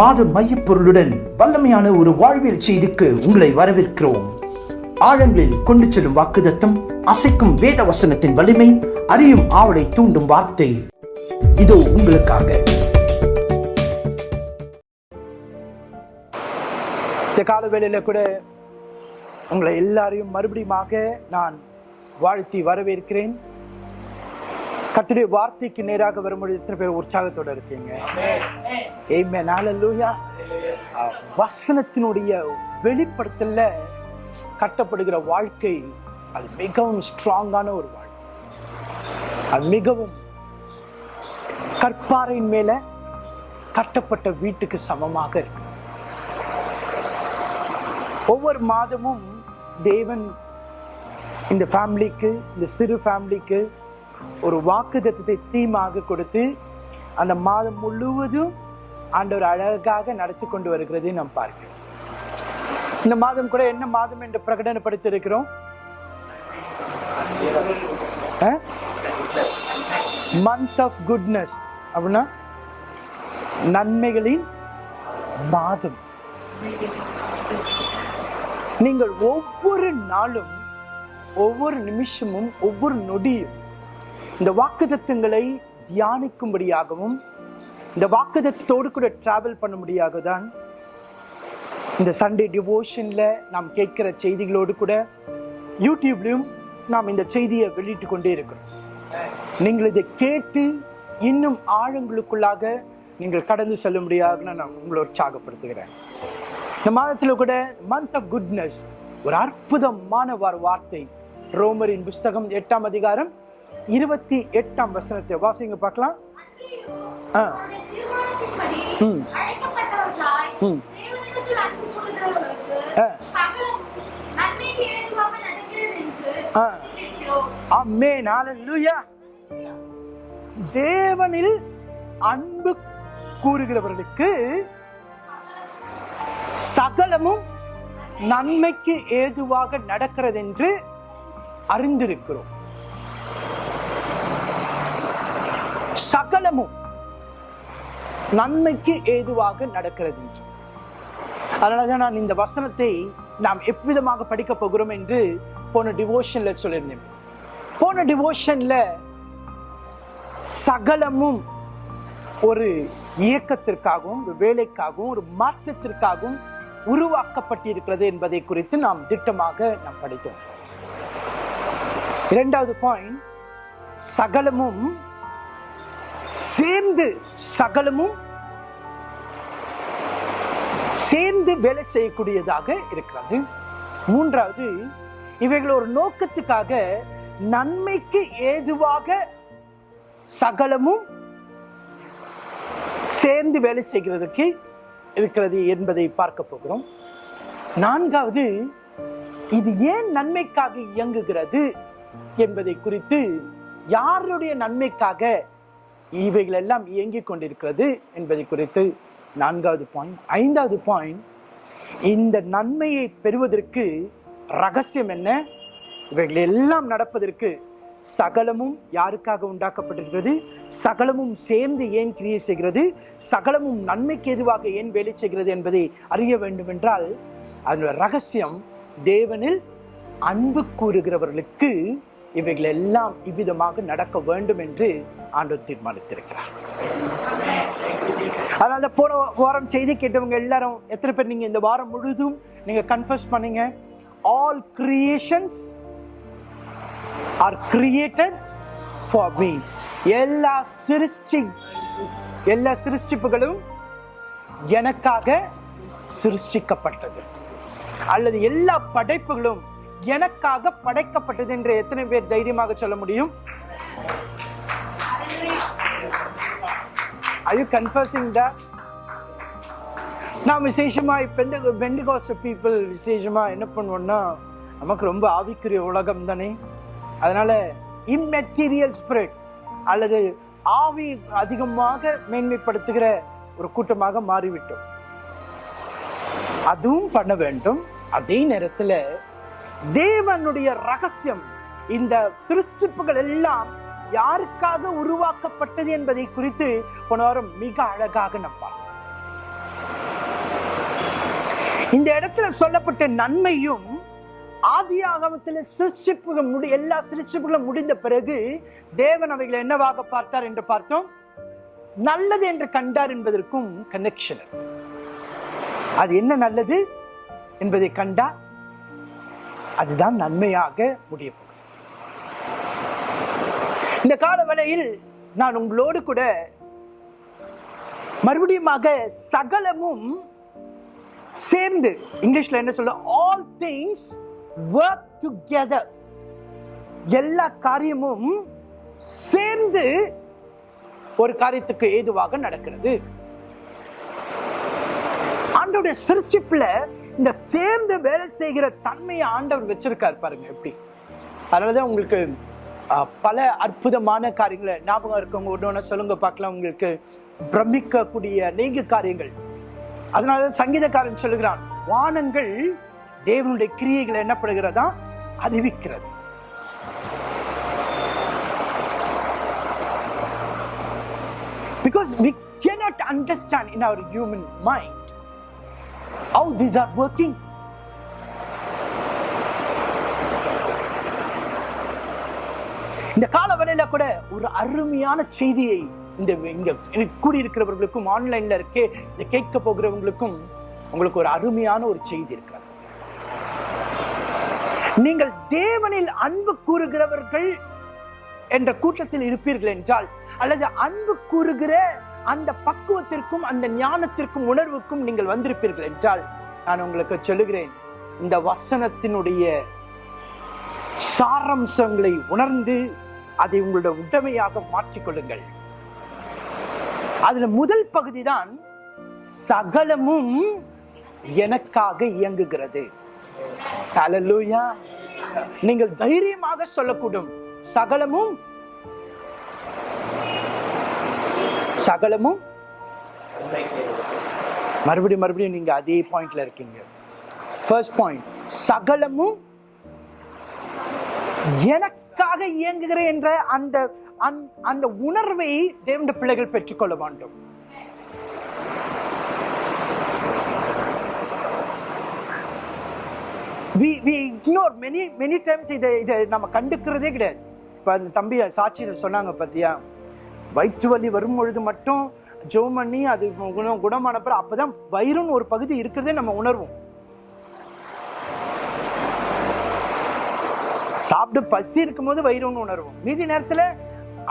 மாத மையப்பொருளுடன் வல்லமையான ஒரு வாழ்வியல் செய்திக்கு உங்களை வரவேற்கிறோம். ஆழங்களில் கொண்டு செல்லும் வாக்குதத்தம் அசைக்கும் வேத வசனத்தின் வலிமை அறியும் ஆவலை தூண்டும் வார்த்தை. இதோ உங்களுக்காக. இந்த கால வேளையில் கூட உங்களை எல்லாரையும் மறுபடியுமாக நான் வாழ்த்தி வரவேற்கிறேன். கர்த்தருடைய வார்த்தைக்கு நேராக வரும்பொழுது எத்தனை பேர் உற்சாகத்தோட இருக்கீங்க. Hallelujah. அஹ், வசனத்தினுடைய வெளிப்படுத்தல கட்டப்படுகிற வாழ்க்கை அது மிகவும் ஸ்ட்ராங்கான ஒரு வாழ்க்கை அது மிகவும் கற்பாறையின் மேல கட்டப்பட்ட வீட்டுக்கு சமமாக இருக்கு ஒவ்வொரு மாதமும் தேவன் இந்த ஃபேமிலிக்கு இந்த சிறு ஃபேமிலிக்கு ஒரு வாக்குத்தத்தத்தை தீமாக கொடுத்து அந்த மாதம் முழுவதும் ஆண்டவர் அழகாக நடத்தி கொண்டு வருகிறதை நாம் பார்க்கிறோம். இந்த மாதம் கூட என்ன மாதம் என்று பிரகடனப்படுத்தியிருக்கிறோம்? மந்த் ஆஃப் குட்னஸ் அப்படின்னா நன்மைகளின் மாதம். நீங்கள் ஒவ்வொரு நாளும் ஒவ்வொரு நிமிஷமும் ஒவ்வொரு நொடியும் இந்த வாக்குத்தத்தங்களை தியானிக்கும்படியாகவும் இந்த வாக்குதத்தோடு கூட டிராவல் பண்ணும்படியாக தான் இந்த சண்டே டிவோஷனில் நாம் கேட்குற செய்திகளோடு கூட யூடியூப்லேயும் நாம் இந்த செய்தியை வெளியிட்டு கொண்டே இருக்கிறோம். நீங்கள் இதை கேட்டு இன்னும் ஆழங்களுக்குள்ளாக நீங்கள் கடந்து செல்லும்படியாக நான் உங்களை உற்சாகப்படுத்துகிறேன். இந்த மாதத்தில் கூட மந்த் ஆஃப் குட்னஸ் ஒரு அற்புதமான ஒரு வார்த்தை. ரோமரின் புஸ்தகம் எட்டாம் அதிகாரம் இருபத்தி எட்டாம் வசனத்தை வாசிங்க பார்க்கலாம். ஆ. ம். ம். தேவனில் அன்பு கூறுகிறவர்களுக்கு சகலமும் நன்மைக்கு ஏதுவாக நடக்கிறது என்று அறிந்திருக்கிறோம். சகலமும் நன்மைக்கு ஏதுவாக நடக்கிறது என்று. அதனாலதான் நான் இந்த வசனத்தை நாம் எவ்விதமாக படிக்க போகிறோம் என்று போன டிவோஷன்ல சொல்லியிருந்தேன். போன டிவோஷன்ல சகலமும் ஒரு இயக்கத்திற்காகவும் ஒரு வேலைக்காகவும் ஒரு மாற்றத்திற்காகவும் உருவாக்கப்பட்டிருக்கிறது என்பதை குறித்து நாம் திட்டமாக நாம் படித்தோம். இரண்டாவது பாயிண்ட் சகலமும் சேர்ந்து சகலமும் சேர்ந்து வேலை செய்யக்கூடியதாக இருக்கிறது. மூன்றாவது இவைகள் ஒரு நோக்கத்துக்காக நன்மைக்கு ஏதுவாக சகலமும் சேர்ந்து வேலை செய்கிறதுக்கு இருக்கிறது என்பதை பார்க்க போகிறோம். நான்காவது இது ஏன் நன்மைக்காக இயங்குகிறது என்பதை குறித்து யாருடைய நன்மைக்காக இவைகள் எல்லாம் இயங்கிக் கொண்டிருக்கிறது என்பதை குறித்து நான்காவது பாயிண்ட் ஐந்தாவது பாயிண்ட் இந்த நன்மையை பெறுவதற்கு ரகசியம் என்ன? இவைகள் எல்லாம் நடப்பதற்கு சகலமும் யாருக்காக உண்டாக்கப்பட்டிருக்கிறது? சகலமும் சேர்ந்து ஏன் கிரியை செய்கிறது? சகலமும் நன்மைக்கு எதுவாக ஏன் வேலை செய்கிறது என்பதை அறிய வேண்டும் என்றால் அதனுடைய ரகசியம் தேவனில் அன்பு கூறுகிறவர்களுக்கு இவைகள் எல்லாம் இவ்விதமாக நடக்க வேண்டும் என்று ஆண்டவர் தீர்மானித்திருக்கிறார். அதனால் அந்த போன வாரம் செய்தி கேட்டவங்க எல்லாரும் எத்தனை பேர் நீங்கள் இந்த வாரம் முழுதும் நீங்கள் கன்ஃபர்ஸ் பண்ணீங்க? All creations are created for me எல்லா சிருஷ்டி எல்லா சிருஷ்டிப்புகளும் எனக்காக சிருஷ்டிக்கப்பட்டது. அல்லது எல்லா படைப்புகளும் எனக்காக படைக்கப்பட்டது என்று எத்தனை பேர் தைரியமாக சொல்ல முடியும்? Are you confessing that? நான் விசேஷமா பெந்த பெண்டிகாஸ் பீப்புள் விசேஷமா என்ன பண்ணுவோம்னா நமக்கு ரொம்ப ஆவிக்குரிய உலகம் தானே. அதனால இம்மெட்டீரியல் ஸ்பிரிட் அல்லது ஆவி அதிகமாக மேன்மைப்படுத்துகிற ஒரு கூட்டமாக மாறிவிட்டோம். அதுவும் பண்ண வேண்டும். அதே நேரத்தில் தேவனுடைய ரகசியம் இந்த சிருஷ்டிப்புகள் எல்லாம் யாருக்காக உருவாக்கப்பட்டது என்பதை குறித்து போன வாரம் மிக அழகாக நம்பார் இந்த இடத்துல சொல்லப்பட்ட நன்மையும் ஆதி ஆகமத்தில் சிருஷ்டிப்புகள் முடி எல்லா சிருஷ்டிப்புகளும் முடிந்த பிறகு தேவன் அவைகளை என்னவாக பார்த்தார் என்று பார்த்தோம். நல்லது என்று கண்டார் என்பதற்கும் கனெக்ஷன் அது என்ன நல்லது என்பதை கண்டார். அதுதான் நன்மையாக முடிய இந்த கால வேளையில் நான் உங்களோடு கூட மறுபடியுமாக சகலமும் சேர்ந்து இங்கிலீஷ்ல என்ன சொல்ல ஆல் திங்ஸ் ஒர்க் டுகெதர் எல்லா காரியமும் சேர்ந்து ஒரு காரியத்துக்கு ஏதுவாக நடக்கிறது. ஆண்டோடைய சிருஷ்டிப்புல இந்த சேர்ந்து வேலை செய்கிற தன்மையை ஆண்டவர் வச்சிருக்கார் பாருங்க எப்படி? அதனாலதான் உங்களுக்கு பல அற்புதமான காரியங்களை ஞாபகம் இருக்கவங்க ஒன்று ஒன்று சொல்லுங்க பார்க்கலாம். உங்களுக்கு பிரமிக்கக்கூடிய அநேக காரியங்கள். அதனாலதான் சங்கீதக்காரன் சொல்லுகிறான் வானங்கள் தேவனுடைய கிரியைகளை என்னப்படுகிறதா அறிவிக்கிறது. Because we cannot understand in our human mind how these are working. இந்த கால வேளையில கூட ஒரு அருமையான செய்தியை இந்த இங்க கூடியிருக்கிறவர்களுக்கும் ஆன்லைன்ல இருக்கே இதை கேட்க போகிறவங்களுக்கும் உங்களுக்கு ஒரு அருமையான ஒரு செய்தி இருக்கிறது நீங்கள் தேவனில் அன்பு கூறுகிறவர்கள் என்ற கூட்டத்தில் இருப்பீர்கள் என்றால் அல்லது அன்பு கூறுகிற அந்த பக்குவத்திற்கும் அந்த ஞானத்திற்கும் உணர்வுக்கும் நீங்கள் வந்திருப்பீர்கள் என்றால் நான் உங்களுக்கு சொல்லுகிறேன் இந்த வசனத்தினுடைய சாரம்சங்களை உணர்ந்து அதை உங்களுடைய உடமையாக மாற்றிக்கொள்ளுங்கள். அதுல முதல் பகுதி தான் சகலமும் எனக்காக இயங்குகிறது. நீங்கள் தைரியமாக சொல்லக்கூடும். சகலமும் சகலமும் மறுபடியும் மறுபடியும் நீங்க அதே பாயிண்ட்ல இருக்கீங்க. ஃபர்ஸ்ட் பாயிண்ட் சகலமும் எனக்காக இயங்குகிற என்ற அந்த அந்த- அந்த உணர்வை தேவண்ட பிள்ளைகள் பெற்றுக்கொள்ள வேண்டும். We we ignore many many times இதை இதை நம்ம கண்டுக்கிறதே கிடையாது. இப்போ அந்த தம்பி சாட்சியில் சொன்னாங்க பார்த்தியா வயிற்று வலி வரும் பொழுது மட்டும் ஜோம் பண்ணி அது குணம் குணமான பிறகு அப்பதான் வயிறுன்னு ஒரு பகுதி இருக்கிறதே நம்ம உணர்வோம். சாப்பிட்டு பசி இருக்கும்போது வயிறுன்னு உணர்வோம். மீதி நேரத்தில்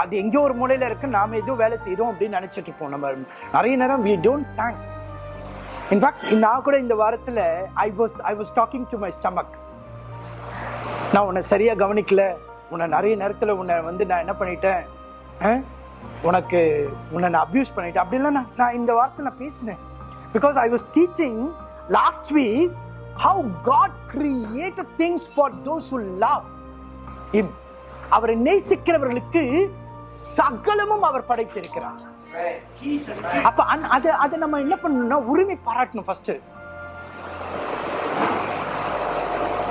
அது எங்கேயோ ஒரு மூலையில் இருக்கு நாம எதுவும் வேலை செய்கிறோம் அப்படின்னு நினைச்சிட்டு இருப்போம். நம்ம நிறைய நேரம் வி டோன்ட் தேங்க் இன்ஃபேக்ட் நான் கூட இந்த வாரத்தில் I was I was talking to my stomach நான் உன்னை சரியாக கவனிக்கல. உன்னை நிறைய நேரத்தில் உன்னை வந்து நான் என்ன பண்ணிட்டேன்? உனக்கு உன்னை நான் அப்யூஸ் பண்ணிட்டேன். அப்படிலாம் நான் நான் இந்த வார்த்தை நான் பேசினேன். Because I was teaching last week how God create things for those who love him அவரை நேசிக்கிறவர்களுக்கு சகலமும் அவர் படைத்திருக்கிறார். அப்ப அந்த- அதை அதை நம்ம என்ன பண்ணணும்னா உரிமை பாராட்டணும் first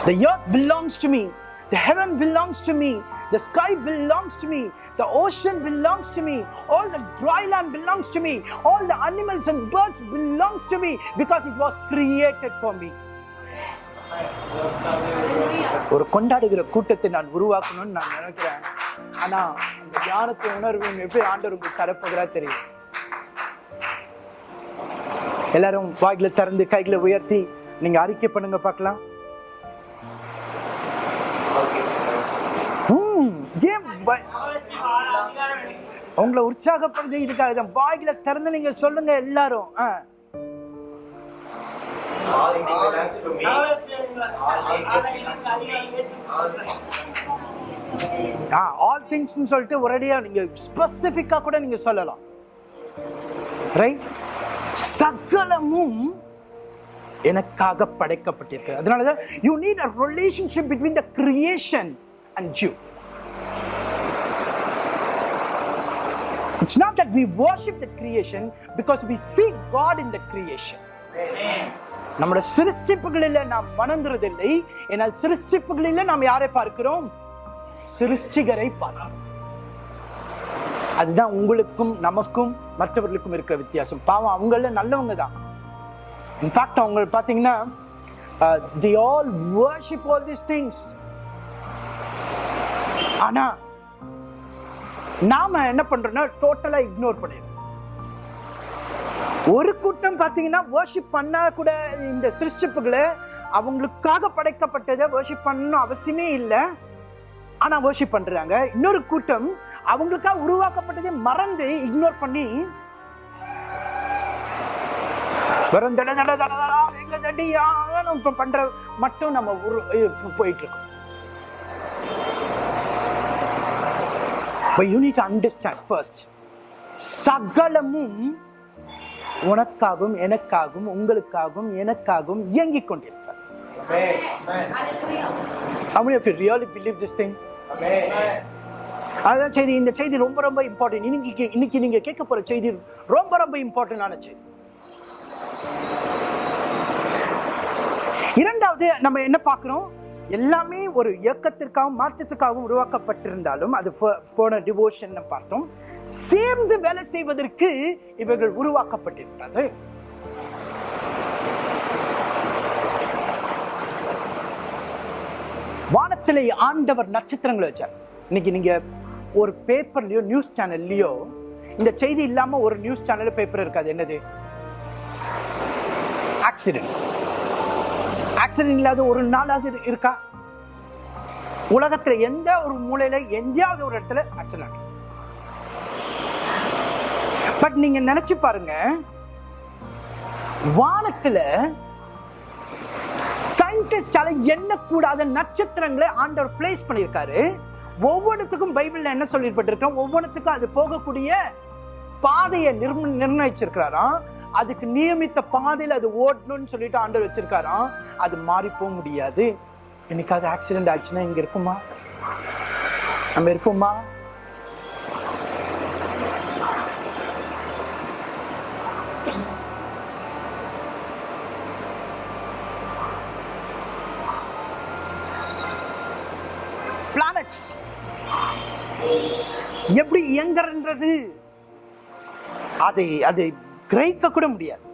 The earth belongs to me. The heaven belongs to me. The sky belongs to me. The ocean belongs to me. All the dry land belongs to me. All the animals and birds belongs to me because it was created for me. ஒரு கொண்டாடுகிற கூட்டத்தை நான் உருவாக்கணும்னு நான் நினைக்கிறேன் ஆனா அந்த ஞானத்தை உணர்வு எப்படி ஆண்டவர் உங்களுக்கு தரப்போகிறா தெரியும் எல்லாரும் வாயில திறந்து கைகளை உயர்த்தி நீங்க அறிக்கை பண்ணுங்க பார்க்கலாம் ஏன் உங்களை உற்சாகப்படுது இதுக்காக தான் வாயில திறந்து நீங்க சொல்லுங்க எல்லாரும். ஆ. ஆல் திங்ஸ்னு சொல்லிட்டு ஒரேடியா நீங்க ஸ்பெசிஃபிக்காக கூட நீங்க சொல்லலாம். ரைட் சகலமும் எனக்காக படைக்கப்பட்டிருக்கு. அதனாலதான் you need a relationship between the creation and you It's not that we worship the creation because we see God in the creation. நம்முடைய சிருஷ்டிப்புகளில் நாம் வணங்குறதில்லை என்னால் சிருஷ்டிப்புகளில் நாம் யாரை பார்க்கிறோம்? சிருஷ்டிகரை பார்க்கிறோம். அதுதான் உங்களுக்கும் நமக்கும் மற்றவர்களுக்கும் இருக்கிற வித்தியாசம். பாவம் அவங்கள நல்லவங்க தான். இன்ஃபேக்ட் அவங்க பார்த்தீங்கன்னா the all worship all this things ஆனால் நாம என்ன பண்றோம்னா டோட்டலா இக்னோர் பண்ணிடுறோம். ஒரு கூட்டம் பார்த்தீங்கன்னா ஓஷிப் பண்ணா கூட இந்த சிருஷ்டிப்புகளை அவங்களுக்காக படைக்கப்பட்டதை ஓஷிப் பண்ணணும் அவசியமே இல்லை. ஆனால் ஓஷிப் பண்ணுறாங்க இன்னொரு கூட்டம் அவங்களுக்காக உருவாக்கப்பட்டதை மறந்து இக்னோர் பண்ணி வெறும் தட தட தட தட எங்க நம்ம பண்ற மட்டும் நம்ம உரு- போயிட்டுருக்கோம் போயிட்டு இருக்கோம். But you need to understand first சகலமும் உனக்காகவும் எனக்காகவும் உங்களுக்காகவும் எனக்காகவும் இயங்கிக் கொண்டிருக்கிறது. How many of you really believe this thing? அதான் செய்தி இந்த செய்தி ரொம்ப ரொம்ப இம்பார்ட்டன்ட் இன்னைக்கு இன்னைக்கு நீங்க கேட்க போற செய்தி ரொம்ப ரொம்ப இம்பார்ட்டன்டான செய்தி. இரண்டாவது நம்ம என்ன பார்க்கிறோம்? எல்லாமே ஒரு இயக்கத்திற்காகவும் மாற்றத்துக்காகவும் உருவாக்கப்பட்டிருந்தாலும் அது போன டிவோஷன் பார்த்தோம். சேர்ந்து வேலை செய்வதற்கு இவர்கள் உருவாக்கப்பட்டிருக்கிறது வானத்திலே ஆண்டவர் நட்சத்திரங்களை வச்சார். இன்னைக்கு நீங்க ஒரு பேப்பர்லயோ நியூஸ் சேனல்லையோ இந்த செய்தி இல்லாம ஒரு நியூஸ் சேனல் பேப்பர் இருக்காது. என்னது? ஆக்சிடென்ட் ஆக்சிடென்ட் இல்லாத ஒரு நாளாவது இருக்கா? உலகத்துல எந்த ஒரு மூலையில எங்கேயாவது ஒரு இடத்துல ஆக்சிடென்ட் பட் நீங்க நினைச்சு பாருங்க வானத்துல சயின்டிஸ்டால எண்ணக்கூடாத நட்சத்திரங்களை ஆண்டவர் பிளேஸ் பண்ணியிருக்காரு. ஒவ்வொன்றுத்துக்கும் பைபிள்ல என்ன சொல்லிப்பட்டிருக்கோம் ஒவ்வொன்றுத்துக்கும் அது போகக்கூடிய பாதையை நிர்ணயிச்சிருக்கிறாராம். அதுக்கு நியமித்த பாதையில் அது ஓடணும்னு சொல்லிட்டு ஆண்டவர் வச்சிருக்காராம் அது மாறி போக முடியாது. என்னைக்காவது ஆக்சிடென்ட் ஆச்சுன்னா இங்கே இருக்குமா? நம்ம இருப்போமா பிளானட்ஸ் எப்படி இயங்குறன்றது? அதை அதை கிரகிக்க கூட முடியாது.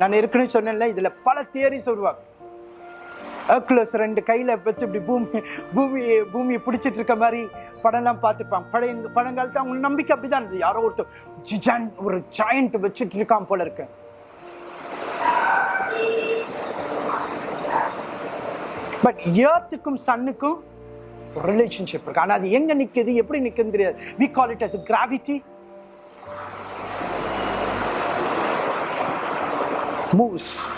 நான் ஏற்கனவே சொன்னேன்ல இதில் பல தியரிஸ் உருவாக்கும் ஹெர்குலஸ் ரெண்டு கையில் வச்சு இப்படி பூமி பூமி பூமியை பிடிச்சிட்டு இருக்க மாதிரி படம்லாம் பார்த்துப்பான். பழைய பழங்காலத்தில் அவங்க நம்பிக்கை அப்படிதான் இருந்தது. யாரோ ஒருத்தர் ஜிஜான் ஒரு ஜாயிண்ட் வச்சுட்டு இருக்கான் போல இருக்கு. பட் ஏர்த்துக்கும் சன்னுக்கும் ரிலேஷன்ஷிப் இருக்கு. ஆனால் அது எங்கே நிற்குது எப்படி நிற்குது தெரியாது. We call it as gravity moves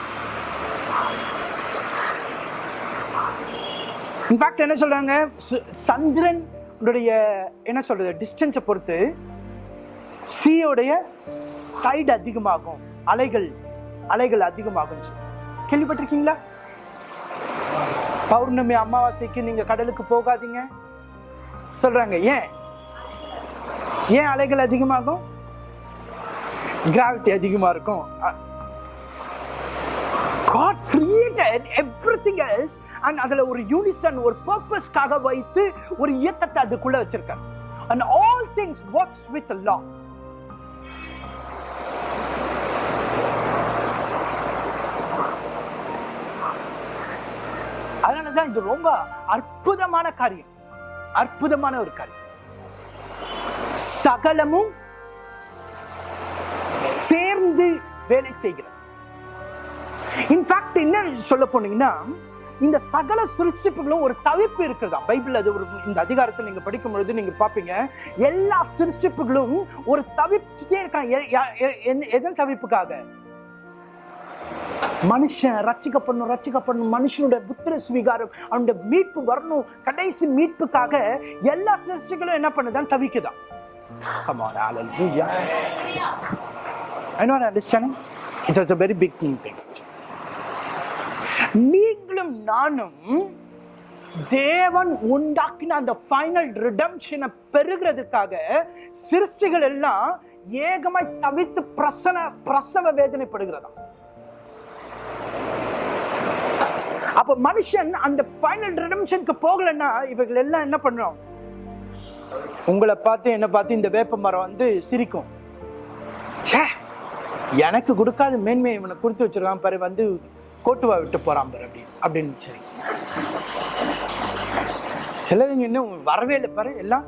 in fact என்ன சொல்றாங்க? சு- சந்திரன் என்ன சொல்றது டிஸ்டன்ஸை பொறுத்து சீயோடைய டைட் அதிகமாகும். அலைகள் அலைகள் அதிகமாகும் கேள்விப்பட்டிருக்கீங்களா? பௌர்ணமி அமாவாசைக்கு நீங்க கடலுக்கு போகாதீங்க. சொல்றாங்க ஏன்? ஏன் அலைகள் அதிகமாகும்? கிராவிட்டி அதிகமாக இருக்கும். God God created everything else and ஒரு யூனிசன் ஒரு பர்பஸ்க்காக வைத்து ஒரு இயக்கத்தை அதுக்குள்ளே வச்சிருக்காங்க and all things works with the law. அதனாலதான் இது ரொம்ப அற்புதமான காரியம். அற்புதமான ஒரு காரியம். சகலமும் சேர்ந்து வேலை செய்கிறது. இன்ஃபேக்ட் என்ன சொல்ல போனீங்கன்னா இந்த சகல சிருஷ்டிப்புகளும் ஒரு தவிப்பு இருக்கிறதா? பைபிள் அது ஒரு இந்த அதிகாரத்தை நீங்க படிக்கும் பொழுது நீங்க பாப்பீங்க எல்லா சிருஷ்டிப்புகளும் ஒரு தவிச்சுட்டே இருக்காங்க. எதன் தவிப்புக்காக? மனுஷன் ரட்சிக்கப்படணும் ரட்சிக்கப்படணும். மனுஷனுடைய புத்திர ஸ்வீகாரம் அவனுடைய மீட்பு வரணும். கடைசி மீட்புக்காக எல்லா சிருஷ்டிகளும் என்ன பண்ணுதான்? தவிக்குதான். Come on, hallelujah. I know நீங்களும் நானும் தேவன் உண்டாக்கின அந்த ஃபைனல் ரிடம்ஷனை பெறுகிறதுக்காக சிருஷ்டிகள் எல்லாம் ஏகமாய் தவித்து பிரசன பிரசவ வேதனைப்படுகிறதா அப்ப மனுஷன் அந்த ஃபைனல் ரிடம்ஷனுக்கு போகலைன்னா இவர்கள் எல்லாம் என்ன பண்ணும் உங்களை பார்த்து என்ன பார்த்து இந்த வேப்ப மரம் வந்து சிரிக்கும். ச்சே! எனக்கு கொடுக்காத மேன்மையை இவனை கொடுத்து வச்சிருக்கான் பாரு வந்து கோட்டுவா விட்டு போகிறான் பாரு அப்படி அப்படின்னு சரி. சிலதுங்க இன்னும் வரவே இல்லை பாரு எல்லாம்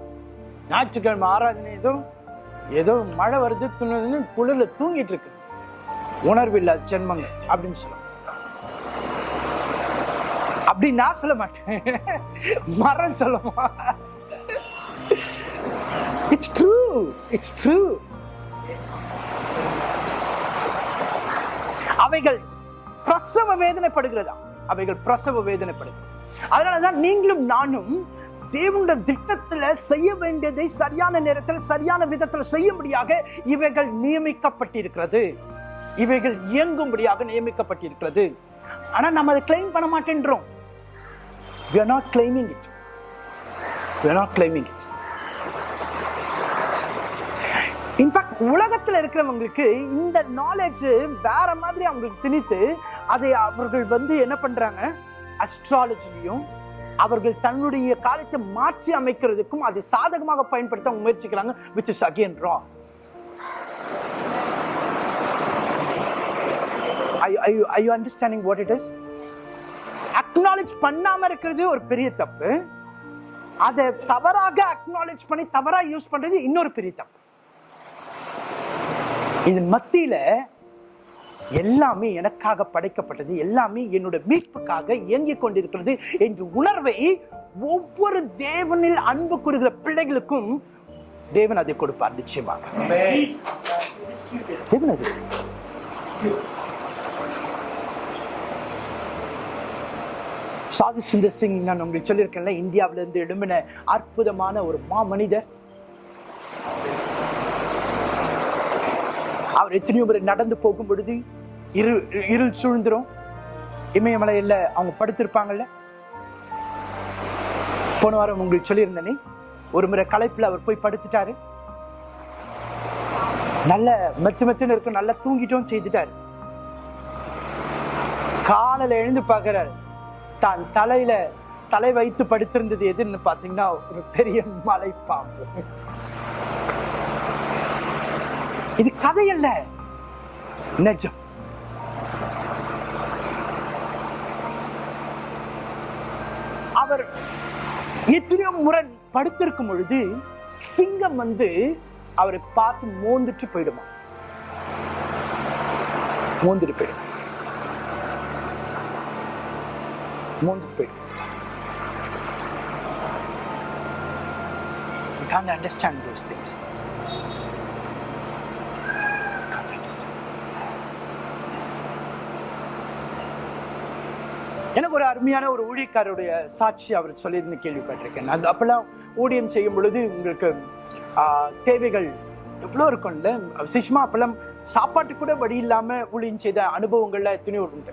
ஞாயிற்றுக்கிழமை ஆராதனை ஏதோ ஏதோ மழை வருது துணுதுன்னு குளிரில் தூங்கிட்டு இருக்கு. உணர்வு இல்லாத ஜென்மங்கள் அப்படின்னு சொல்லுவாங்க. அப்படி நான் சொல்ல மாட்டேன். மரம் சொல்லுமா இட்ஸ் ட்ரூ இட்ஸ் ட்ரூ அவைகள் பிரசவ வேதனைப்படுகிறதா? அவைகள் பிரசவ வேதனைப்படுகிறது. அதனாலதான் நீங்களும் நானும் தேவனுடைய திட்டத்துல செய்ய வேண்டியதை சரியான நேரத்தில் சரியான விதத்தில் செய்யும்படியாக இவைகள் நியமிக்கப்பட்டிருக்கிறது. இவைகள் இயங்கும்படியாக நியமிக்கப்பட்டிருக்கிறது. ஆனா நம்ம அதை கிளைம் பண்ண மாட்டேன்றோம். We are not claiming it. We are not claiming it. In fact உலகத்தில் இருக்கிறவங்களுக்கு இந்த நாலேஜ் வேற மாதிரி அவங்களுக்கு திணித்து அதை அவர்கள் வந்து என்ன பண்றாங்க? அஸ்ட்ராலஜிலையும் அவர்கள் தன்னுடைய காலத்தை மாற்றி அமைக்கிறதுக்கும் அதை சாதகமாக பயன்படுத்த அவங்க முயற்சிக்கிறாங்க which is again raw I you understanding what it is acknowledge பண்ணாம இருக்கிறது ஒரு பெரிய தப்பு. அதை தவறாக அக்னாலேஜ் பண்ணி தவறாக யூஸ் பண்றது இன்னொரு பெரிய தப்பு. இதன் மத்தியில எல்லாமே எனக்காக படைக்கப்பட்டது எல்லாமே என்னோட மீட்புக்காக இயங்கிக் கொண்டிருக்கிறது என்ற உணர்வை ஒவ்வொரு தேவனில் அன்பு கூறுகிற பிள்ளைகளுக்கும் தேவன் அதை கொடுப்பார் நிச்சயமாக. தேவன் அது சாது சுந்தர் சிங் நான் உங்களுக்கு சொல்லியிருக்கேன்ல இந்தியாவிலிருந்து எழும்பின அற்புதமான ஒரு மாமனிதர். அவர் எத்தனையோ முறை நடந்து போகும் பொழுது இரு இருள் சூழ்ந்துரும். இமயமலையில் அவங்க படுத்திருப்பாங்கல்ல? போன வாரம் உங்களுக்கு சொல்லியிருந்தேனே ஒரு முறை களைப்பில் அவர் போய் படுத்துட்டாரு. நல்ல மெத்து மெத்துன்னு இருக்கும் நல்லா தூங்கிட்டோம் செய்துட்டாரு. காலில் எழுந்து பார்க்கறாரு. தான் தலையில தலை வைத்து படுத்திருந்தது எதுன்னு பார்த்தீங்கன்னா ஒரு பெரிய மலைப்பாம்பு. இது கதை அல்ல. நிஜம். அவர் எத்தனையோ முறை படுத்திருக்கும் பொழுது சிங்கம் வந்து அவரை பார்த்து மோந்துட்டு போயிடுமா? மோந்துட்டு போயிடும். மோந்துட்டு போயிடும். You can't understand those things. எனக்கு ஒரு அருமையான ஒரு ஊழியக்காரருடைய சாட்சி அவர் சொல்லியிருந்து கேள்விப்பட்டிருக்கேன். அது அப்போல்லாம் ஊழியம் செய்யும் பொழுது உங்களுக்கு தேவைகள் எவ்வளோ இருக்கும்ல? விசேஷமா அப்பெல்லாம் சாப்பாட்டு கூட வழி இல்லாமல் ஊழியம் செய்த அனுபவங்கள்ல துணி உண்டு.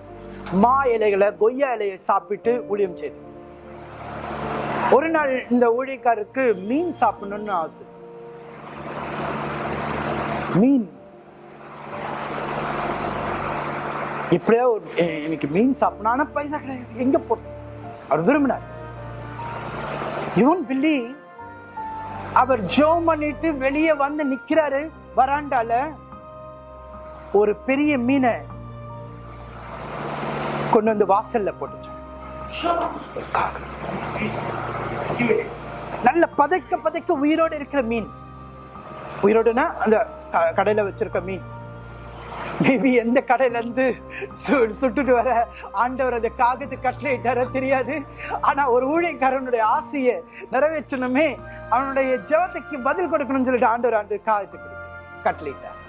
மா இலைகளை கொய்யா இலையை சாப்பிட்டு ஊழியம் செய்து. ஒரு நாள் இந்த ஊழியக்காரருக்கு மீன் சாப்பிடணும்னு ஆசை. மீன். இப்படியே ஒரு எனக்கு மீன் சாப்பிடணும். பைசா கிடையாது. எங்க போட்டு அவர் விரும்பினார். இவன் பில்லி அவர் ஜோம் பண்ணிட்டு வெளியே வந்து நிக்கிறாரு. வராண்டால ஒரு பெரிய மீனை கொண்டு வந்து வாசல்ல போட்டுச்சு நல்ல பதைக்க பதைக்க உயிரோடு இருக்கிற மீன். உயிரோடுனா அந்த க- கடையில வச்சிருக்க மீன். மேபி எந்த கடையில இருந்து சு- சுட்டுட்டு வர ஆண்டவர் அந்த காகத்து கட்டளையிட்டார தெரியாது. ஆனா ஒரு ஊழியக்காரனுடைய ஆசையை நிறைவேற்றணுமே அவனுடைய ஜெபத்துக்கு பதில் கொடுக்கணும்னு சொல்லிட்டு ஆண்டவர் ஆண்டு காகத்து கொடுத்து கட்டளையிட்டார்.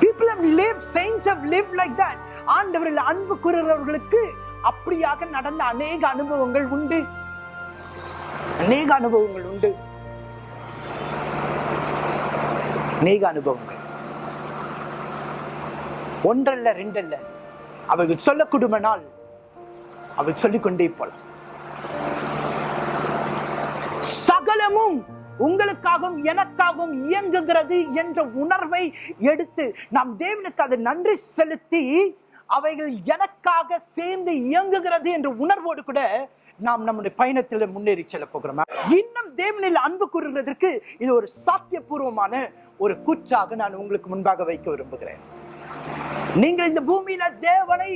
People have lived saints have lived like that. ஆண்டவரில் அன்பு கூறுகிறவர்களுக்கு அப்படியாக நடந்த அநேக அனுபவங்கள் உண்டு. அநேக அனுபவங்கள் உண்டு. அநேக அனுபவங்கள். ஒன்றல்ல ரெண்டல்ல. அவர்கள் நாள் அவள் சொல்லிக்கொண்டே போலாம். சகலமும் உங்களுக்காகவும் எனக்காகவும் இயங்குகிறது என்ற உணர்வை எடுத்து நாம் தேவனுக்கு அதை நன்றி செலுத்தி அவைகள் எனக்காக சேர்ந்து இயங்குகிறது என்ற உணர்வோடு கூட நாம் நம்முடைய பயணத்தில் முன்னேறி செல்ல போகிறோமா? இன்னும் தேவனில் அன்பு கூறுகிறதற்கு இது ஒரு சாத்தியபூர்வமான ஒரு கூற்றாக நான் உங்களுக்கு முன்பாக வைக்க விரும்புகிறேன். நீங்கள் இந்த பூமியில தேவனை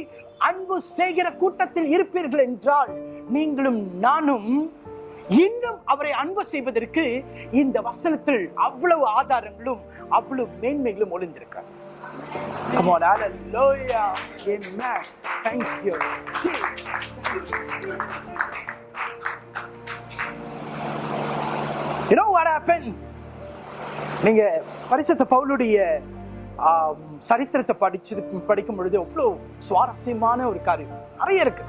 அன்பு செய்கிற கூட்டத்தில் இருப்பீர்கள் என்றால் நீங்களும் நானும் இன்னும் அவரை அன்பு செய்வதற்கு இந்த வசனத்தில் அவ்வளவு ஆதாரங்களும் அவ்வளவு மேன்மைகளும் ஒளிந்திருக்க Come on, hallelujah. Amen. Thank you. See. You know what happened? நீங்க பரிசுத்த பவுலுடைய சரித்திரத்தை படிச்சு படிக்கும் பொழுது அவ்வளோ சுவாரஸ்யமான ஒரு காரியம் நிறைய இருக்கு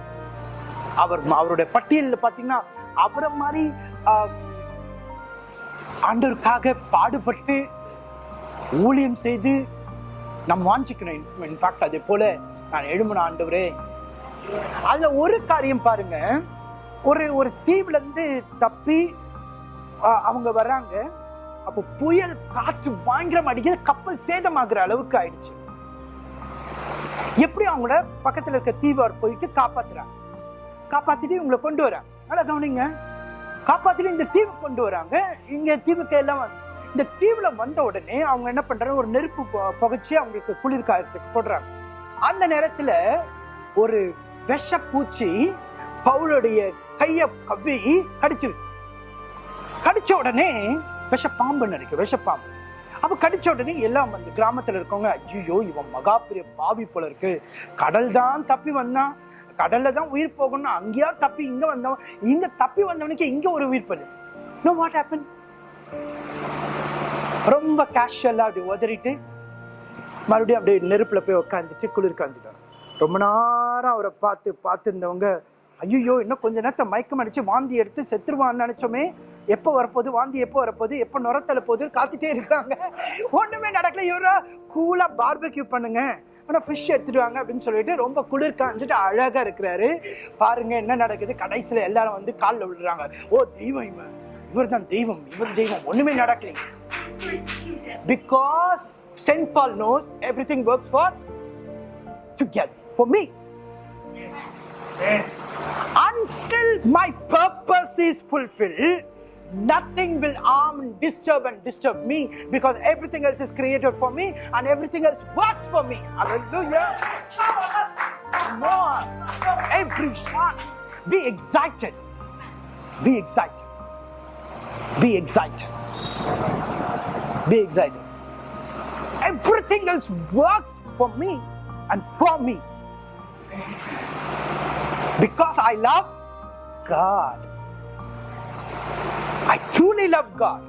அவர் அவருடைய பட்டியலில் பார்த்தீங்கன்னா அவரை மாதிரி ஆம், ஆண்டவருக்காக பாடுபட்டு ஊழியம் செய்து நம்ம வாஞ்சிக்கணும். இன்ஃபேக்ட் அதே போல நான் எழுமன ஆண்டவரே. அதுல ஒரு காரியம் பாருங்க. ஒரு ஒரு தீவுல இருந்து தப்பி அவங்க வர்றாங்க. அப்போ புயல் காற்று பயங்கரம் அடிக்கிறது கப்பல் சேதமாகிற அளவுக்கு ஆயிடுச்சு. எப்படி அவங்கள பக்கத்துல இருக்க தீவார் போயிட்டு காப்பாத்துறாங்க? காப்பாத்திட்டு இவங்களை கொண்டு வராங்க. நல்லா கவனிங்க. காப்பாத்திட்டு இந்த தீவு கொண்டு வராங்க. இங்க தீவுக்கு எல்லாம் வந்து- இந்த தீவுல வந்த உடனே அவங்க என்ன பண்றாங்க? ஒரு நெருப்பு புகைச்சி புகைச்சு அவங்களுக்கு குளிர் காயத்துக்கு போடுறாங்க. அந்த நேரத்துல ஒரு விஷ பூச்சி பவுலுடைய கைய கவ்வி கடிச்சிருக்கு கடிச்ச உடனே விஷப்பாம்பு நினைக்கும் விஷப்பாம்பு. அப்போ கடிச்ச உடனே எல்லாம் வந்து கிராமத்தில் இருக்கவங்க ஐயோ இவன் மகா பெரிய பாவி போல இருக்கு. கடல் தான் தப்பி வந்தான். கடல்ல தான் உயிர் போகணும் அங்கேயா தப்பி இங்க வந்தவன் இங்க தப்பி வந்தவனுக்கு இங்க ஒரு உயிர் பலு நோ வாட் ஹேப்பன் ரொம்ப கேஷுவலாக அப்படி உதறிட்டு மறுபடியும் அப்படியே நெருப்பில் போய் உட்காந்துட்டு குளிர் காஞ்சிட்டாங்க ரொம்ப நேரம் அவரை பார்த்து பார்த்துருந்தவங்க ஐயோ இன்னும் கொஞ்ச நேரத்தை மயக்கம் அடிச்சு வாந்தி எடுத்து செத்துருவான்னு நினச்சோமே எப்போ வரப்போகுது வாந்தி எப்போ வரப்போகுது எப்போ நுரத்தல போகுது காத்துட்டே இருக்கிறாங்க ஒன்றுமே நடக்கல. இவரா கூலாக பார்பக்யூ பண்ணுங்க ஆனால் ஃபிஷ் எடுத்துடுவாங்க அப்படின்னு சொல்லிட்டு ரொம்ப குளிர் காஞ்சிட்டு அழகாக இருக்கிறாரு. பாருங்க என்ன நடக்குது? கடைசியில் எல்லாரும் வந்து காலில் விழுறாங்க. ஓ தெய்வம் இவன். இவர் தான் தெய்வம். இவர் தெய்வம். ஒன்றுமே நடக்கலைங்க because St. Paul knows everything works for together for me. Until my purpose is fulfilled, nothing will harm and disturb and disturb me because everything else is created for me and everything else works for me. Hallelujah. On. Everyone, be excited. Be excited. Be excited. Be excited. Everything else works for me and for me. Because I love God. I truly love God.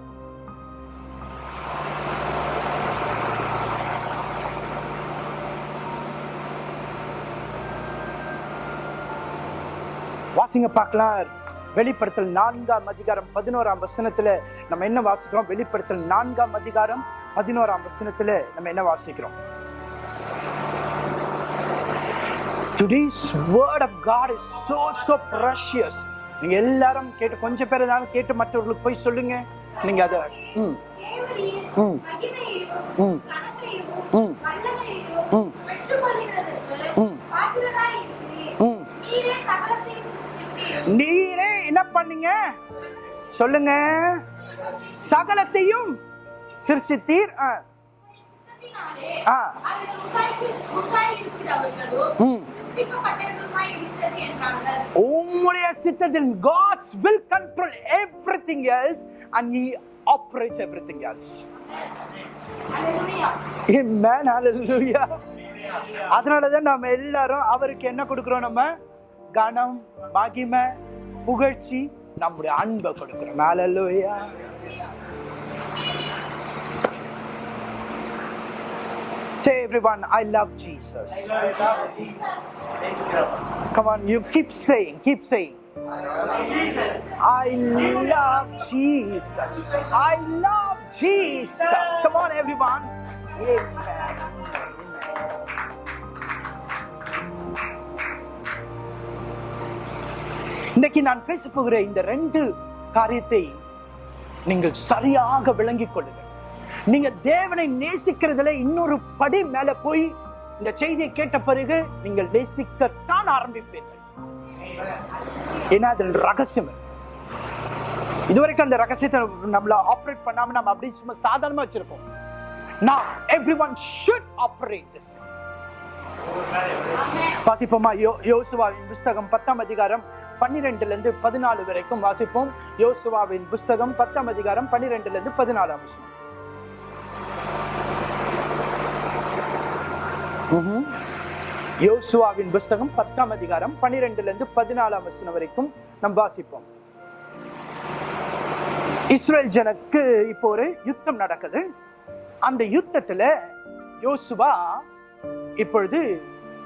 வாசிங்க பார்க்கலாம் வெளிப்படுத்தல் நான்காம் அதிகாரம் பதினோராம் வசனத்துல நம்ம என்ன வாசிக்கிறோம் வெளிப்படுத்தல் நான்காம் அதிகாரம் பதினோராம் வசனத்துல நம்ம என்ன வாசிக்கிறோம் Today's word of God is so so precious. நீங்க எல்லாரும் கேட்டு கொஞ்சம் பேர் இருந்தாலும் கேட்டு மற்றவர்களுக்கு போய் சொல்லுங்க நீங்க அத ம் ம். ம். ம். ம். ம். ம். நீரே என்ன பண்ணீங்க? சொல்லுங்க. சகலத்தையும் சிருஷ்டித்தீர். உங்களுடைய சித்தத்தின் God's will control everything else and he operates everything else அதனாலதான் நம்ம எல்லாரும் அவருக்கு என்ன கொடுக்குறோம் நம்ம? கனம் மகிமை புகழ்ச்சி நம்முடைய அன்பை கொடுக்கிறோம் Hallelujah. Say everyone, I love Jesus. Come on, you keep saying, keep saying. I love Jesus. I love Jesus. Come on, everyone. Amen. இன்னைக்கு நான் பேச போகிற இந்த ரெண்டு காரியத்தை நீங்கள் சரியாக விளங்கிக் கொள்ளுங்கள். நீங்க தேவனை நேசிக்கிறதுல இன்னொரு படி மேல போய் இந்த செய்தியை கேட்ட பிறகு நீங்கள் நேசிக்கத்தான் ஆரம்பிப்பீர்கள். ஏன்னா அதில் ரகசியம் இதுவரைக்கும் அந்த ரகசியத்தை நம்மள ஆப்ரேட் பண்ணாம நம்ம அப்படியே சும்மா சாதாரணமா வச்சிருப்போம். Every one should operate this வாசிப்போமா? யோ யோசுவாவின் புஸ்தகம் பத்தாம் அதிகாரம் பன்னிரெண்டுல இருந்து பதினாலு வரைக்கும் வாசிப்போம். யோசுவாவின் புஸ்தகம் பத்தாம் அதிகாரம் பன்னிரெண்டுல இருந்து பதினாலாம் வசனம். யோசுவாவின் புஸ்தகம் பத்தாம் அதிகாரம் பன்னிரெண்டுல இருந்து பதினாலாம் வசனம் வரைக்கும் நாம் வாசிப்போம். இஸ்ரேல் ஜனக்கு இப்போ ஒரு யுத்தம் நடக்குது. அந்த யுத்தத்துல யோசுவா இப்பொழுது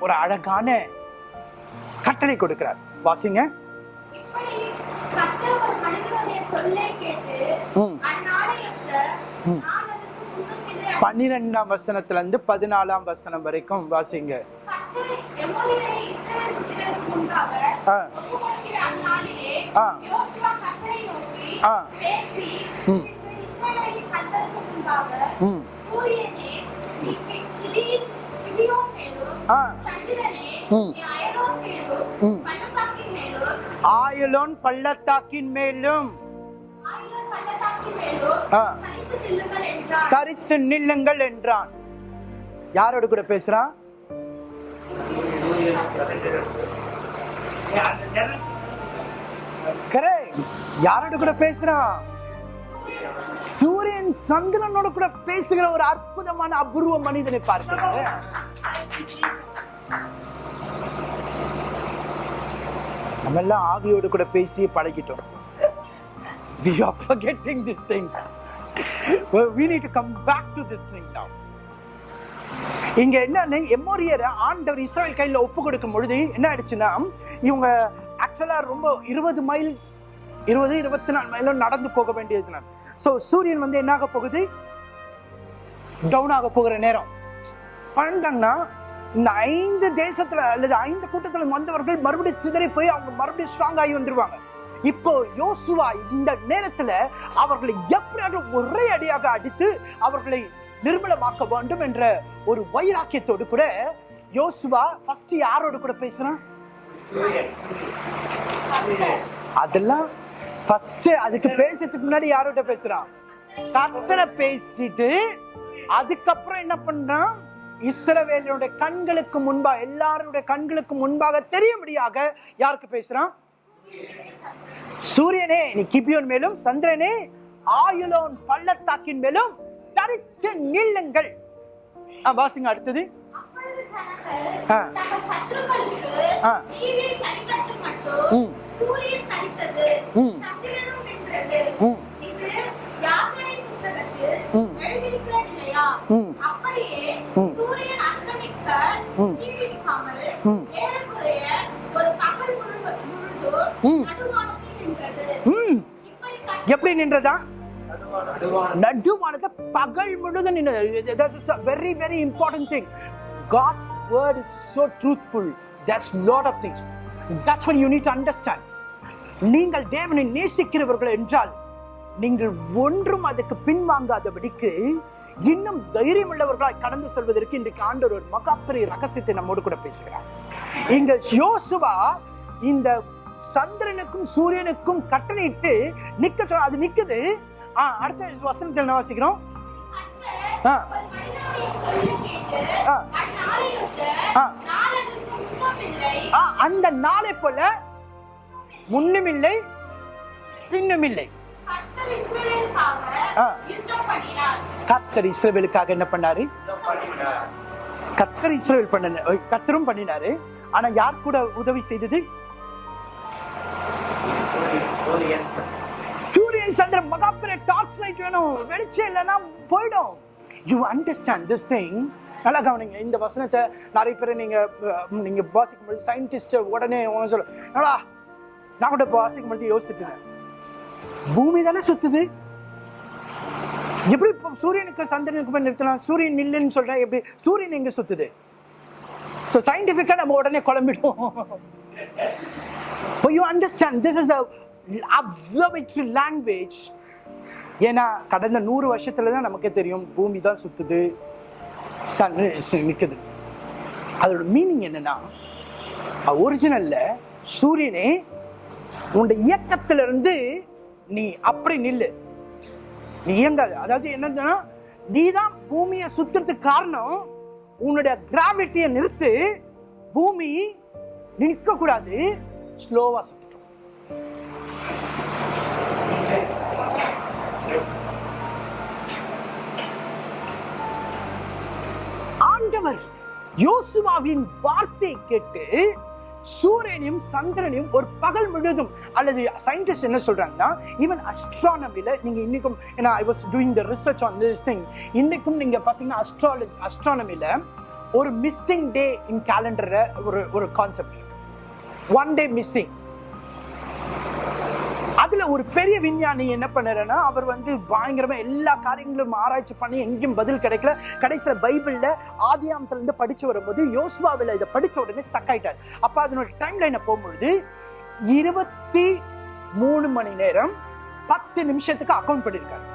ஒரு அழகான கட்டளை கொடுக்கிறார். வாசிங்க. பன்னிரெண்டாம் வசனத்துல இருந்து பதினாலாம் வசனம் வரைக்கும் வாசிங்க. ஆ. ஒப்புக்கொடுக்கிற அந்நாளிலே ஆ. யோசுவா கர்த்தரை நோக்கி ஆ. பேசி ம். பின்பு இஸ்ரவேலின் கர்த்தருக்கு முன்பாக ம் சூரியனே நீ கி- கிளீர் கிபியோன் மேலும் ஆ. சந்திரனே ம். நீ அயலோன் மேலும் ம். பள்ளத்தாக்கின் மேலும் தரித்து நில்லுங்கள் என்றான் யாரோட கூட பேசுறான் யாரோட கூட பேசுறான் சூரியன் சந்திரனோட கூட பேசுகிற ஒரு அற்புதமான அபூர்வ மனிதனை பார்க்கிறாங்க நம்ம எல்லாம் ஆவியோடு கூட பேசி பழகிட்டோம். We are forgetting these things. Well, we need to come back to this thing now. இங்க என்ன எம்மோரியரை ஆண்டவர் இஸ்ரேல் கையில ஒப்பு கொடுக்கும் பொழுது என்ன ஆயிடுச்சுன்னா இவங்க ஆக்சுவலா ரொம்ப இருபது மைல் இருபது இருபத்தி நாலு மைலும் நடந்து போக வேண்டியது ஸோ சூரியன் வந்து என்ன ஆக போகுது? டவுன் ஆக போகிற நேரம். பன்னெண்டாங்கன்னா இந்த ஐந்து தேசத்துல அல்லது ஐந்து கூட்டத்துல வந்தவர்கள் மறுபடியும் சிதறி போய் அவங்க மறுபடியும் ஸ்ட்ராங் ஆகி வந்துருவாங்க. இப்போ யோசுவா இந்த நேரத்துல அவர்களை எப்படியாவது ஒரே அடியாக அடித்து அவர்களை நிர்மலமாக்க வேண்டும் என்ற ஒரு வைராக்கியத்தோடு கூட யோசுவா ஃபர்ஸ்ட் யாரோட கூட பேசுறான்? அதெல்லாம் ஃபர்ஸ்ட் அதுக்கு பேசுறதுக்கு முன்னாடி யாரோட பேசுறான்? கத்தரை பேசிட்டு அதுக்கப்புறம் என்ன பண்றான்? இஸ்ரவேலினுடைய கண்களுக்கு முன்பாக எல்லாருடைய கண்களுக்கு முன்பாக தெரியும்படியாக யாருக்கு பேசுறான் சூரியனே நீ கிபியோன் மேலும் சந்திரனே ஆயுளோன் பள்ளத்தாக்கின் மேலும் தரித்து நில்லுங்கள் வாசிங்க அடுத்தது ஆ. ஆ. ம். சூரியன் எப்படி நின்றதா? நடுவானது பகல் முழுதும் நின்றது. Very very important thing God's word is so truthful. There's lot of things. That's what you need to understand. நீங்கள் தேவனை நேசிக்கிறவர்கள் என்றால் நீங்கள் ஒன்றும் அதுக்கு பின்வாங்காதபடிக்கு இன்னும் தைரியம் உள்ளவர்களாய் கடந்து செல்வதற்கு இன்றைக்கு ஆண்டவர் ஒரு மகாப்பெரிய ரகசியத்தை நம்மோடு கூட பேசுகிறார் இங்க யோசுவா இந்த சந்திரனுக்கும் சூரியனுக்கும் கட்டளையிட்டு நிக்க சொல்ல அது நிக்குது ஆ, அடுத்த வசனத்தில் என்ன வாசிக்கிறோம் ஆ. ஆ. ஆ. ஆ, அந்த நாளை போல முன்னும் இல்லை கர்த்தர் இஸ்ரவேலுக்காக என்ன பண்ணாரு? கர்த்தர் இஸ்ரவேல் பண்ண கர்த்தரும் பண்ணினாரு. ஆனா யார் கூட உதவி செய்தது? சூரியன் சந்திரன். மகாபெரிய டார்ச் லைட் வேணும். வெளிச்சம் இல்லைன்னா போயிடும். யூ அண்டர்ஸ்டாண்ட் திஸ் திங் நல்லா கவனிங்க. இந்த வசனத்தை நிறைய பேர் நீங்க அஹ், நீங்க வாசிக்கும் பொழுது சயின்டிஸ்ட் உடனே சொல்ல என்னடா? நான் கூட வாசிக்கும் பொழுது யோசிச்சுட்டு பூமி தானே சுத்துது? எப்படி இப்போ சூரியனுக்கு சந்திரனுக்கு போய் நிறுத்தலாம்? சூரியன் நில்லுன்னு சொல்றேன் எப்படி? சூரியன் எங்க சுத்துது? ஸோ சயின்டிஃபிக்காக நம்ம உடனே குழம்பிடுவோம். But understand this is is a ஏன்னா கடந்த நூறு வருஷத்துல தான் நமக்கே தெரியும் பூமி தான் சுத்துது சன் நிற்குது அதோட மீனிங் என்னன்னா ஒரிஜினல்ல சூரியனே உன்னோட இயக்கத்திலிருந்து நீ அப்படி நில்லு. நீ இயங்காது. அதாவது என்னன்னா நீ தான் பூமியை சுத்துறதுக்கு காரணம் உன்னுடைய கிராவிட்டியை நிறுத்து பூமி நிற்க கூடாது ஸ்லோவா சுத்தட்டும். ஆண்டவர் யோசுவாவின் வார்த்தை கேட்டு சூரியனையும் சந்திரனையும் ஒரு பகல் முழுதும் அல்லது சயின்டிஸ்ட் என்ன சொல்றாங்கன்னா ஈவன் அஸ்ட்ரானமில நீங்க இன்னைக்கும் ஏன்னா I was doing the research on this thing இன்னைக்கும் நீங்க பாத்தீங்கன்னா அஸ்ட்ராலஜி அஸ்ட்ரானமில ஒரு மிஸ்ஸிங் டே இன் கேலண்டர் ஒரு ஒரு கான்செப்ட் ஒன் டே மிஸ்ஸிங் அதில் ஒரு பெரிய விஞ்ஞானி என்ன பண்ணுறேன்னா அவர் வந்து பயங்கரமாக எல்லா காரியங்களும் ஆராய்ச்சி பண்ணி எங்கேயும் பதில் கிடைக்கல. கடைசியில் பைபிளில் ஆதியாமத்துலேருந்து இருந்து படிச்சு வரும்போது யோசுவாவில் இதை படிச்ச உடனே ஸ்டக் ஆயிட்டார். அப்போ அதனோட டைம் லைனை போகும்பொழுது இருபத்தி மூணு மணி நேரம் பத்து நிமிஷத்துக்கு அக்கௌண்ட் பண்ணியிருக்காரு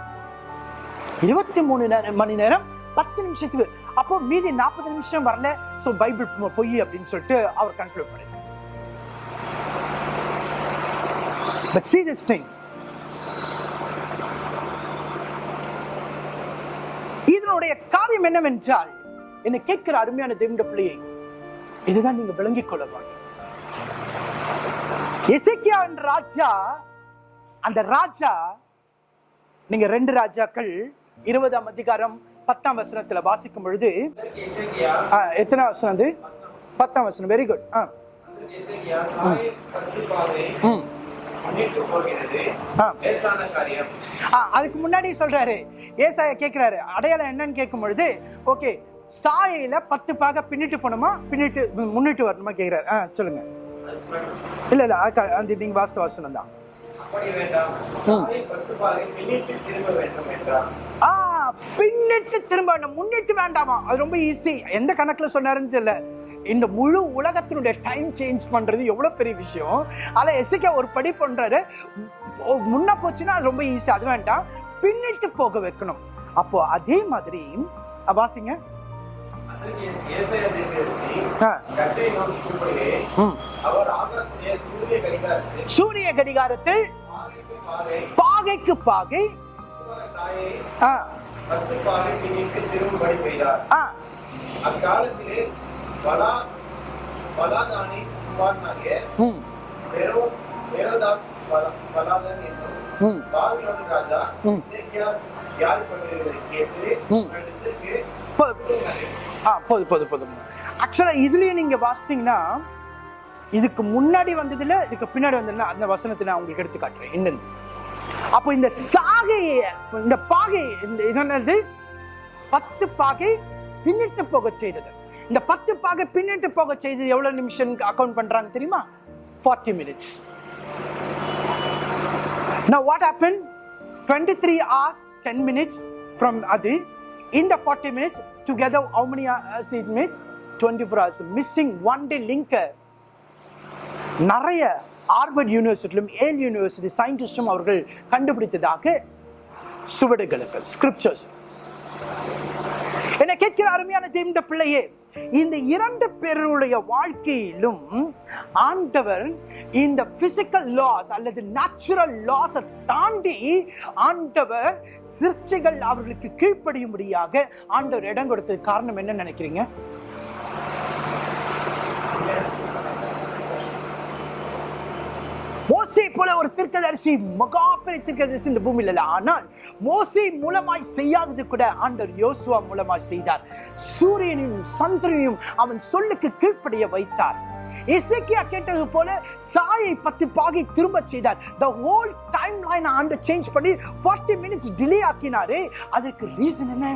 இருபத்தி மூணு மணி நேரம் பத்து நிமிஷத்துக்கு. அப்போ மீதி நாற்பது நிமிஷம் வரல. ஸோ பைபிள் பொய் அப்படின்னு சொல்லிட்டு அவர் கன்க்ளூட் பண்ணிருக்காரு But see this thing. இதனுடைய காரியம் என்னவென்றால் என்னை கேட்கிற அருமையான தேவண்ட பிள்ளையை இதுதான் நீங்க விளங்கிக் கொள்ள வேண்டும். எசேக்கியா என்ற ராஜா அந்த ராஜா நீங்க ரெண்டு ராஜாக்கள் இருபதாம் அதிகாரம் பத்தாம் வசனத்துல வாசிக்கும் பொழுது இசைக்கியா எத்தனை வசனம் அது? பத்தாம் வசனம். வெரி குட் ஆ. இசைக்கியா ம். அதுக்கு முன்னாடி சொல்றாரு. ஏசாயா கேக்குறாரு. அடையாளம் என்னன்னு கேட்கும் பொழுது ஓகே சாயையில பத்து பாக பின்னிட்டு போகணுமா? பின்னிட்டு முன்னிட்டு வரணுமா கேக்குறாரு. ஆ சொல்லுங்க. இல்ல இல்ல அந்த நீங்க வாஸ்து வாசனம் தான். பின்னிட்டு திரும்ப முன்னிட்டு வேண்டாமா? அது ரொம்ப ஈஸி எந்த கணக்குல சொன்னாருன்னு தெரியல. இந்த முழு உலகத்தினுடைய டைம் சேஞ்ச் பண்றது எவ்வளவு பெரிய விஷயம்? ஆனா எசிக்க ஒரு படி பண்றாரு. ஓ, முன்ன போச்சுன்னா அது ரொம்ப ஈஸி அது வேண்டாம். பின்னிட்டு போக வைக்கணும். அப்போ அதே மாதிரி வாசிங்க. சூரிய கடிகாரத்தில் பாகைக்கு பாகை பத்து பாகை பின்னிட்டு செய்தார் அக்காலத்திலே பலா பலாதானி குமாரனாகிய ம், பெரோ பெரோதாத் பலா பலாதன் என்னும் ம், பாபிலோன் ராஜா ம். இசைக்கியா யார் பண்ணுகிறதை கேட்டு ம். இடத்திற்கு போ- ஆ போதும் போதும் போதும் ஆக்சுவலாக இதுலயும் நீங்க வாசித்தீங்கன்னா இதுக்கு முன்னாடி வந்ததுல இதுக்கு பின்னாடி வந்ததுல அந்த வசனத்தை நான் உங்களுக்கு எடுத்து காட்டுறேன். என்னன்னு. அப்போ இந்த சாகையை இந்த பாகை இந்த இது என்னது? பத்து பாகை பின்னிட்டு போக செய்தது. இந்த பத்து பாக பின்னிட்டு போக செய்து எவ்வளவு நிமிஷம் அக்கௌண்ட் பண்றாங்க தெரியுமா 40 minutes Now what happened? 23 hours, 10 minutes from Adi. In the 40 minutes, together how many hours it makes? 24 hours. Missing one day linker நிறைய ஹார்வர்ட் யூனிவர்சிட்டிலும் ஏல் யூனிவர்சிட்டி சயின்டிஸ்டும் அவர்கள் கண்டுபிடித்ததாக சுவடுகளுக்கு ஸ்கிரிப்சர்ஸ் என்னை கேட்கிற அருமையான தேவண்ட பிள்ளையே இந்த இரண்டு பேருடைய வாழ்க்கையிலும் ஆண்டவர் இந்த பிசிக்கல் லாஸ் அல்லது நேச்சுரல் லாஸை தாண்டி ஆண்டவர் சிருஷ்டிகள் அவர்களுக்கு கீழ்ப்படியும்படியாக ஆண்டவர் இடம் கொடுத்தது காரணம் என்ன நினைக்கிறீங்க மோசே போல ஒரு தீர்க்கதரிசி மகாபெரிய தீர்க்கதரிசி இந்த பூமியில் இல்லை. ஆனால் மோசி மூலமாய் செய்யாதது கூட ஆண்டவர் யோசுவா மூலமாய் செய்தார். சூரியனையும் சந்திரனையும் அவன் சொல்லுக்கு கீழ்ப்படைய வைத்தார். இசைக்கியா கேட்டது போல சாயை பத்து பாகை திரும்ப செய்தார். The whole timeline and change பண்ணி 40 மினிட்ஸ் டிலே ஆக்கினாரு. அதுக்கு ரீசன் என்ன?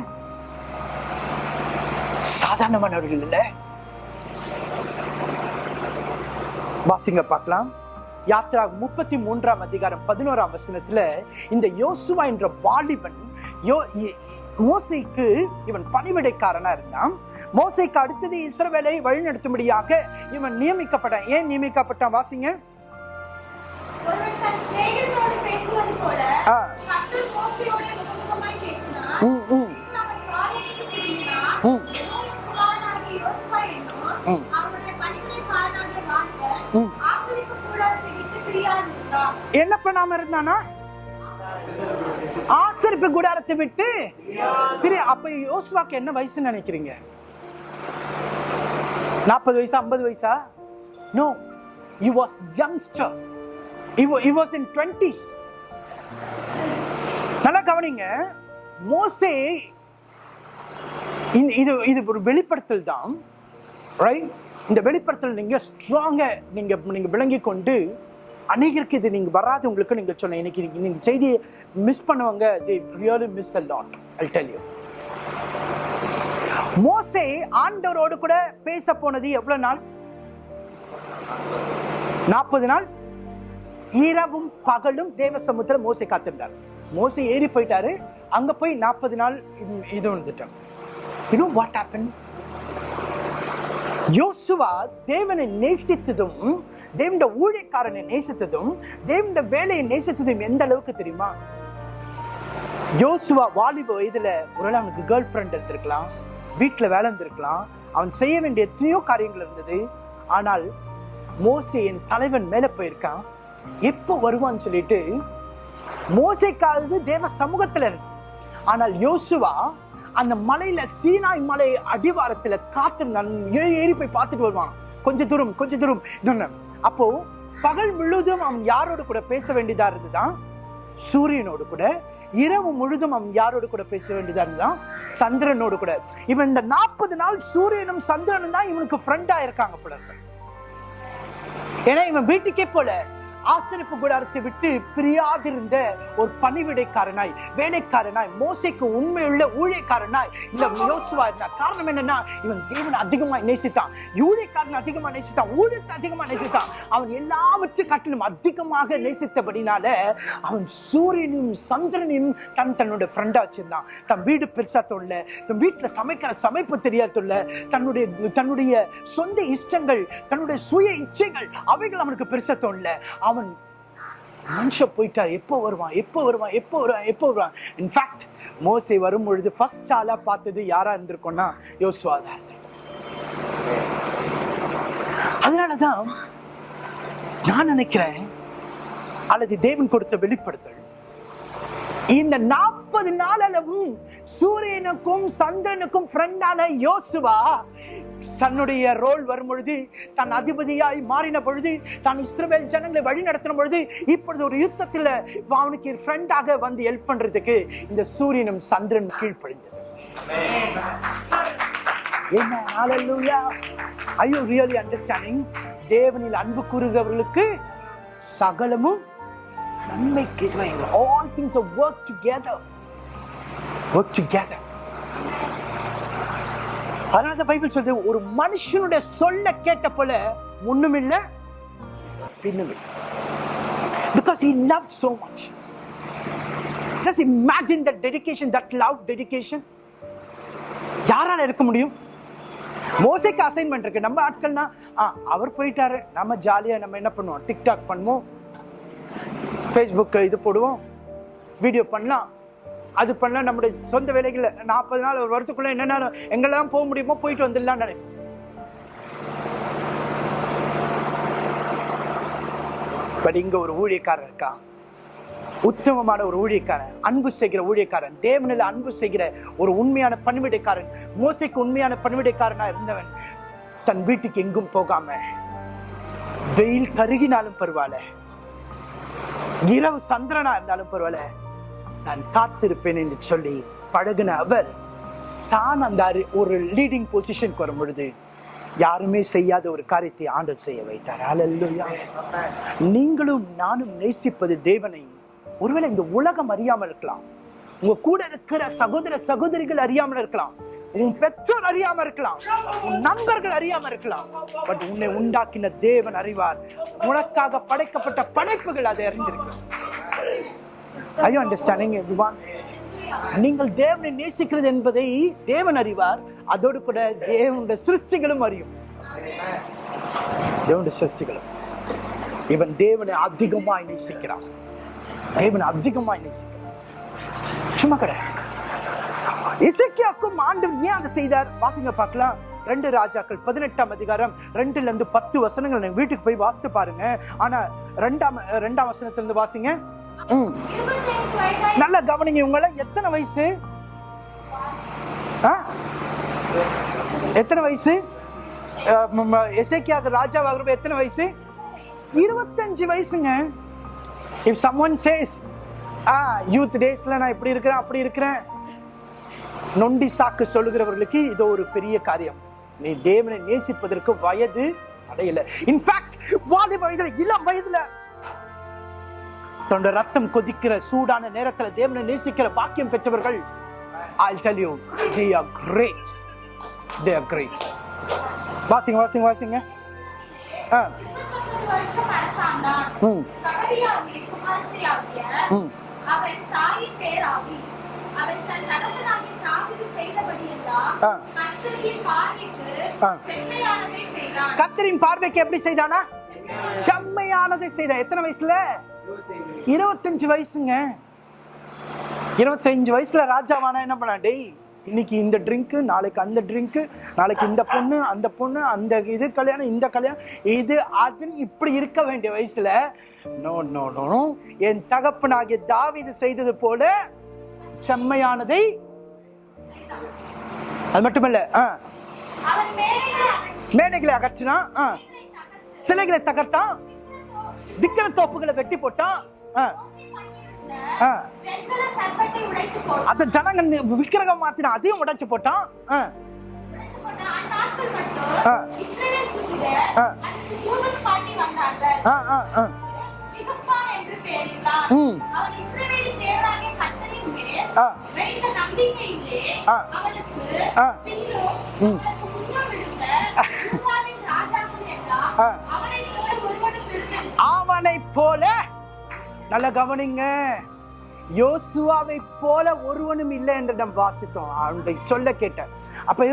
சாதாரணமானவர்கள் இல்லை. வாசிங்க பார்க்கலாம். யாத்ரா முப்பத்தி மூன்றாம் அதிகாரம் பதினோராம் வசனத்துல இந்த யோசுவா என்ற வாலிபன் யோ மோசேக்கு இவன் பணிவிடைக்காரனா இருந்தான். மோசேக்கு அடுத்தது இஸ்ரவேலை வழிநடத்தும்படியாக இவன் நியமிக்கப்பட்டான். ஏன் நியமிக்கப்பட்டான் வாசிங்க. ஒருவன் என்ன பண்ணாம இருந்தானா? ஆசரிப்பு கூடாரத்தை விட்டு அப்ப யோசுவாக்கு என்ன வயசுன்னு நினைக்கிறீங்க? நாற்பது வயசா ஐம்பது வயசா? No you was youngster he wa- he was in 20s நல்லா கவனிங்க. மோசே இது இது ஒரு வெளிப்படுத்தல் தான். ரைட் இந்த வெளிப்படுத்தல் நீங்க ஸ்ட்ராங்க நீங்க நீங்க விளங்கி கொண்டு அநேகருக்கு இது நீங்க வராதவங்களுக்கு நீங்கள் சொன்ன இன்னைக்கு நீங்கள் செய்தியை மிஸ் பண்ணுவாங்க the really miss a lot I tell you மோசே ஆண்டவரோடு கூட பேச போனது எவ்வளவு நாள்? நாற்பது நாள்? இரவும் பகலும் தேவ சமுத்திரம் மோசை காத்திருந்தார். மோசை ஏறி போயிட்டாரு. அங்க போய் நாற்பது நாள் இது- இது வந்துட்டாங்க யூ வாட் ஹேப்பன் யோசுவா தேவனை நேசித்ததும் தேவனுடைய ஊழியக்காரனை நேசித்ததும் தேவனுடைய வேலையை நேசித்ததும் எந்த அளவுக்கு தெரியுமா? யோசுவா வாலிப வயதுல ஒருவேளை அவனுக்கு கேர்ள் ஃப்ரெண்ட் இருந்திருக்கலாம் வீட்டில் வேலை இருந்திருக்கலாம். அவன் செய்ய வேண்டிய எத்தனையோ காரியங்கள் இருந்தது. ஆனால் மோசே என் தலைவன் மேலே போயிருக்கான். எப்போ வருவான்னு சொல்லிட்டு மோசைக்காவது தேவ சமூகத்தில் இருக்கு. ஆனால் யோசுவா அந்த மலையில சீனாய் மலை அடிவாரத்தில் காத்திருந்தான் ஏறி ஏறி போய் பார்த்துட்டு வருவான். கொஞ்ச தூரம் கொஞ்ச தூரம். இதுன்னு. அப்போ பகல் முழுதும் அவன் யாரோடு கூட பேச வேண்டியதா இருந்துதான்? சூரியனோடு கூட இரவு முழுதும் அவன் யாரோடு கூட பேச வேண்டியதா இருந்தான் சந்திரனோடு கூட. இவன் இந்த நாற்பது நாள் சூரியனும் சந்திரனும் தான் இவனுக்கு ஃப்ரெண்டா இருக்காங்க போல ஏன்னா இவன் வீட்டுக்கே போல. ஆசிரிப்பு கூடாரத்தை விட்டு பிரியாதிருந்த ஒரு பணிவிடைக்காரனாய் வேலைக்காரனாய் மோசைக்கு உண்மையுள்ள ஊழியக்காரனாய் இந்த யோசுவா இருந்தார் காரணம் என்னன்னா இவன் தேவனை அதிகமா நேசித்தான். ஊழியக்காரன் அதிகமா நேசித்தான். ஊழியத்தை அதிகமா நேசித்தான். அவன் எல்லாவற்றையும் காட்டிலும் அதிகமாக நேசித்தபடினால அவன் சூரியனையும் சந்திரனையும் தன் தன்னோட ஃப்ரெண்டா வச்சிருந்தான். தன் வீடு பெருசா தொல்ல தன் வீட்டுல சமைக்கிற சமைப்பு தெரியாத தொல்ல தன்னுடைய தன்னுடைய சொந்த இஷ்டங்கள் தன்னுடைய சுய இச்சைகள் அவைகள் அவனுக்கு பெருசா தோணல அவன் ஆன்ஷா போயிட்டார் எப்போ வருவான் எப்போ வருவான் எப்போ வருவான் எப்போ வருவான்? இன்ஃபேக்ட் மோசை வரும் பொழுது ஃபர்ஸ்ட் ஆளா பார்த்தது யாரா இருந்திருக்கோம்னா யோசுவா தான் அதனாலதான் நான் நினைக்கிறேன் அல்லது தேவன் கொடுத்த வெளிப்படுத்தல் இந்த நாற்பது நாளளவும் சூரியனுக்கும் சந்திரனுக்கும் ஃப்ரெண்டான யோசுவா தன்னுடைய ரோல் வரும் பொழுது தன் அதிபதியாய் மாறின பொழுது தான் இஸ்ரேல் ஜனங்களை வழி நடத்தின பொழுது இப்பொழுது ஒரு யுத்தத்தில் அவனுக்கு ஃப்ரெண்டாக வந்து ஹெல்ப் பண்ணுறதுக்கு இந்த சூரியனும் சந்திரன் கீழ்ப்படிஞ்சது என்ன? ஹalleluya are தேவனில் அன்பு கூறுகிறவர்களுக்கு சகலமும் நன்மைக்கு இதுவாங்க all things work together work together அதனால தான் பைபிள் சொல்றது ஒரு மனுஷனுடைய சொல்ல கேட்ட போல ஒண்ணும் இல்ல because he love so much just imagine that dedication that love dedication. யாரால இருக்க முடியும்? மோசைக்கு அசைன்மெண்ட் இருக்கு. நம்ம ஆட்கள்னா ஆ, அவர் போயிட்டாரு. நம்ம ஜாலியாக நம்ம என்ன பண்ணுவோம்? டிக்டாக் பண்ணுவோம். ஃபேஸ்புக் இது போடுவோம். வீடியோ பண்ணலாம். அது பண்ணால் நம்முடைய சொந்த வேலைகளில் நாற்பது நாள் ஒரு வருஷத்துக்குள்ளே என்னென்ன எங்கெல்லாம் போக முடியுமோ போயிட்டு வந்துடலாம் நினைப்போம் பட் இங்கே ஒரு ஊழியக்காரன் இருக்கான். உத்தமமான ஒரு ஊழியக்காரன் அன்பு செய்கிற ஊழியக்காரன் தேவனில் அன்பு செய்கிற ஒரு உண்மையான பணிவிடைக்காரன் மோசைக்கு உண்மையான பணிவிடைக்காரனா இருந்தவன் தன் வீட்டுக்கு எங்கும் போகாம வெயில் கருகினாலும் பரவாயில்ல இரவு சந்திரனா இருந்தாலும் பரவாயில்ல நான் காத்திருப்பேன் என்று சொல்லி பழகுன அவர் தான் அந்த ஒரு லீடிங் பொசிஷனுக்கு வரும் பொழுது யாருமே செய்யாத ஒரு காரியத்தை ஆண்டல் செய்ய வைத்தார். அல்லேலூயா நீங்களும் நானும் நேசிப்பது தேவனை. ஒருவேளை இந்த உலகம் அறியாமல் இருக்கலாம். உங்க கூட இருக்கிற சகோதர சகோதரிகள் அறியாமல் இருக்கலாம். உன் பெற்றோர் அறியாம இருக்கலாம். உன் நண்பர்கள் அறியாம இருக்கலாம். பட் உன்னை உண்டாக்கின தேவன் அறிவார். உனக்காக படைக்கப்பட்ட படைப்புகள் அதை அறிந்திருக்கிறது ஐ அண்டர்ஸ்டாண்டிங் எவ்ரிவான் நீங்கள் தேவனை நேசிக்கிறது என்பதை தேவன் அறிவார். அதோடு கூட தேவனுடைய சிருஷ்டிகளும் அறியும். தேவனுடைய சிருஷ்டிகளும். இவன் தேவனை அதிகமாய் நேசிக்கிறான். தேவனை அதிகமாய் நேசிக்கிறான். சும்மா கிடையாது இசைக்கியாக்கும் ஆண்டவர் ஏன் அதை செய்தார்? வாசிங்க பார்க்கலாம். ரெண்டு ராஜாக்கள் பதினெட்டாம் அதிகாரம் ரெண்டுல இருந்து பத்து வசனங்கள். வீட்டுக்கு போய் வாசித்து பாருங்க. ஆனா ரெண்டாம் ரெண்டாம் வசனத்திலிருந்து வாசிங்க. நல்லா கவனிங்க உங்களை எத்தனை வயசு? ஆ? எத்தனை வயசு? எசேக்கியாக ராஜாவாகிறப்ப எத்தனை வயசு? இருபத்தஞ்சு வயசுங்க. If someone says a youth டேஸில் நான் இப்படி இருக்கிறேன் அப்படி இருக்கிறேன் நொண்டி சாக்கு சொல்லுகிறவர்களுக்கு இது ஒரு பெரிய காரியம். நீ தேவனை நேசிப்பதற்கு வயது அடையலை. இன்ஃபேக்ட் வாலிப வயதில் இளம் வயதில் தன்னோட ரத்தம் கொதிக்கிற சூடான நேரத்துல தேவனை நேசிக்கிற பாக்கியம் பெற்றவர்கள் I tell you they are great they are great வாசிங்க வாசிங்க வாசிங்க. ஆ. ம். ம். அவன் தாயின் அவன் தன் தகப்பனாகிய தாவீது செய்தபடியெல்லாம் கர்த்தரின் பார்வைக்கு செம்மையானதை செய்தான் கத்தரின் பார்வைக்கு எப்படி செய்தானா? செம்மையானதை செய்த எத்தனை வயசுல? இருபத்தஞ்சு வயசுங்க. இருபத்தஞ்சு வயசுல ராஜாவானா என்ன பண்ணா டேய் இன்னைக்கு இந்த ட்ரிங்க் நாளைக்கு அந்த ட்ரிங்க் நாளைக்கு இந்த பொண்ணு அந்த பொண்ணு அந்த இது கல்யாணம் இந்த கல்யாணம். இது அதுன்னு இப்படி இருக்க வேண்டிய வயசுல நோ நோ நோ. என் தகப்பனாகிய தாவீது செய்தது போல செம்மையானதை அது மட்டுமல்ல ஆ. மேடைகளை அகற்றினா ஆ. சிலைகளை தகர்த்தான். விக்கிர தோப்புகளை வெட்டி போட்டான் அந்த ஜனங்க விக்கிரகம் மாத்தினா அதையும் உடைச்சு போட்டான் ஆ, போட்ட ஆ. அவன் இஸ்ரவேலின் போல. நல்ல கவனிங்க. யோசுவாவை போல ஒருவனும் இல்லை என்று நாம் வாசித்தோம். அவனுடைய சொல்ல கேட்டேன் அப்ப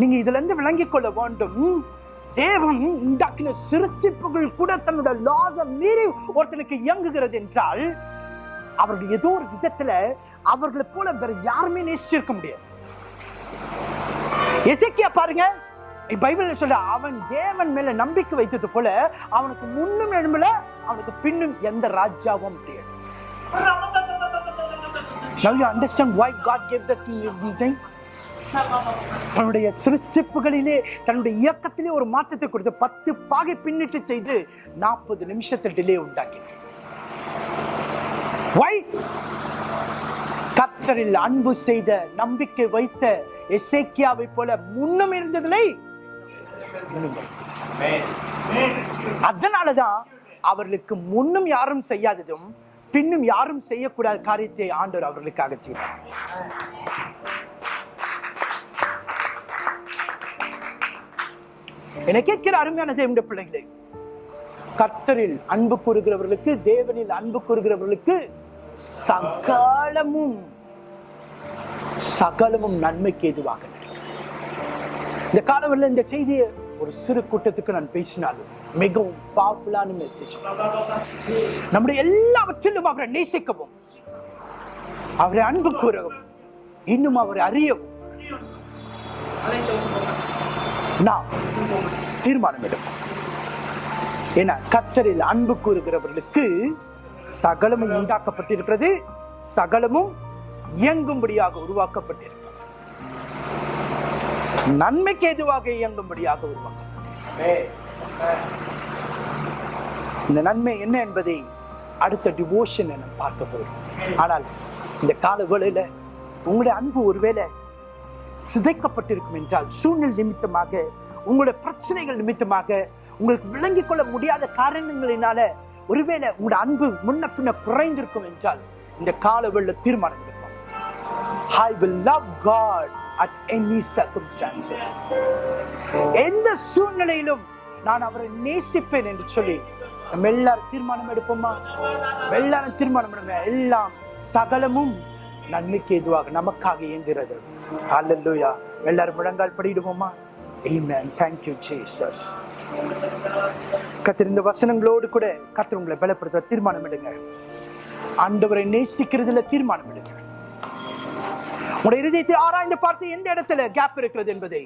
நீங்க இதுல இருந்து விளங்கிக் கொள்ள வேண்டும். தேவன் உண்டாக்கின சிருஷ்டிப்புகள் கூட தன்னோட லாஸ மீறி ஒருத்தனுக்கு இயங்குகிறது என்றால் அவர்கள் ஏதோ ஒரு விதத்துல அவர்களை போல வேற யாருமே நேசிச்சிருக்க முடியாது. எசைக்கியா பாருங்க. பைபிள் சொல்ல அவன் தேவன் மேல நம்பிக்கை வைத்தது போல அவனுக்கு முன்னும் எழும்பல அவனுக்கு பின்னும் எந்த ராஜாவும் முடியாது Now you understand why God gave that thing? தன்னுடைய சிருஷ்டிப்புகளிலே தன்னுடைய இயக்கத்திலே ஒரு மாற்றத்தை கொடுத்து பத்து பாகை பின்னிட்டு செய்து நாற்பது நிமிஷத்தில் டிலே உண்டாக்கினார் Why? கர்த்தரில் அன்பு செய்த நம்பிக்கை வைத்த எசேக்கியாவை போல முன்னும் இருந்ததில்லை. அதனாலதான் அவர்களுக்கு முன்னும் யாரும் செய்யாததும் பின்னும் யாரும் செய்யக்கூடாத காரியத்தை ஆண்டவர் அவர்களுக்காக செய்தார். என கேட்கிற அருமையான தேவனுடைய பிள்ளைகளே கர்த்தரில் அன்பு கூறுகிறவர்களுக்கு தேவனில் அன்பு கூறுகிறவர்களுக்கு சகலமும் சகலமும் நன்மைக்கு எதுவாக இந்த காலவரில் இந்த செய்தியை ஒரு சிறு கூட்டத்துக்கு நான் பேசினாலும் மிகவும் பவர்ஃபுல்லான மெசேஜ் நம்முடைய எல்லாவற்றிலும் அவரை நேசிக்கவும். அவரை அன்பு கூறவும். இன்னும் அவரை அறியவும். நாம் தீர்மானம் எடுப்போம் ஏன்னா கத்தரில் அன்பு கூறுகிறவர்களுக்கு சகலமும் உண்டாக்கப்பட்டிருக்கிறது. சகலமும் இயங்கும்படியாக உருவாக்கப்பட்டிருக்கிறது. நன்மைக்கு எதுவாக இயங்கும்படியாக உருவாக்கப்பட்டிருக்கிறது. இந்த நன்மை என்ன என்பதை அடுத்த டிவோஷன் என பார்க்க போகிறோம். ஆனால் இந்த கால வேளையில் உங்களுடைய அன்பு ஒருவேளை சிதைக்கப்பட்டிருக்கும் என்றால் சூழ்நிலை நிமித்தமாக உங்களுடைய பிரச்சனைகள் நிமித்தமாக உங்களுக்கு விளங்கிக் கொள்ள முடியாத காரணங்களினால ஒருவேளை உங்களுடைய அன்பு முன்ன பின்ன குறைந்திருக்கும் என்றால் இந்த கால வெள்ள தீர்மானம் எடுப்போம். I love God at any any எந்த சூழ்நிலையிலும் நான் அவரை நேசிப்பேன் என்று சொல்லி நம்ம எல்லாரும் தீர்மானம் எடுப்போமா? எல்லாரும் தீர்மானம் எடுப்போம் எல்லாம் சகலமும் நன்மைக்கு எதுவாக நமக்காக இயங்குகிறது. அல்லேலூயா எல்லாரும் முழங்கால் படிடுவோமா ஏமேன் தேங்க்யூ ஜீசஸ் கத்திருந்த வசனங்களோடு கூட கத்திர உங்களை பலப்படுத்த தீர்மானம் எடுங்க. ஆண்டவரை நேசிக்கிறதுல தீர்மானம் எடுங்க. உங்களுடைய இருதயத்தை ஆராய்ந்து பார்த்து எந்த இடத்துல கேப் இருக்கிறது என்பதை